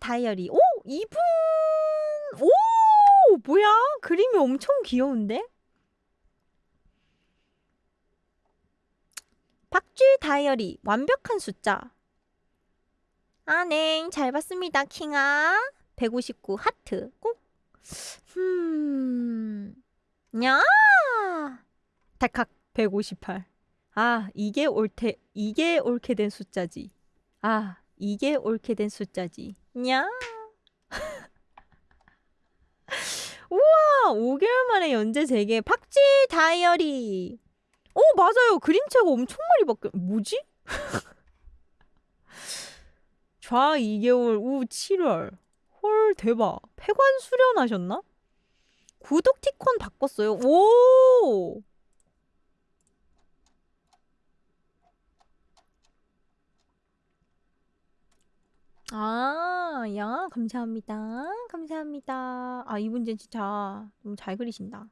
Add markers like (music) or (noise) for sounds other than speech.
다이어리. 오! 이분! 오! 뭐야? 그림이 엄청 귀여운데? 박쥐 다이어리. 완벽한 숫자. 아, 네. 잘 봤습니다, 킹아. 159 하트. 꼭. 음. 야! 달칵 158. 아, 이게 옳테 이게 옳게 된 숫자지. 아, 이게 옳게 된 숫자지. 냐? (laughs) 우와, 5개월 만에 연재 재개 박쥐 다이어리. 오, 맞아요. 그림체가 엄청 많이 바뀌어. 뭐지? (laughs) 좌 2개월, 우 7월. 헐, 대박. 폐관 수련하셨나? 구독 티콘 바꿨어요. 오! 아, 야, 감사합니다. 감사합니다. 아, 이분 진짜 너무 잘 그리신다.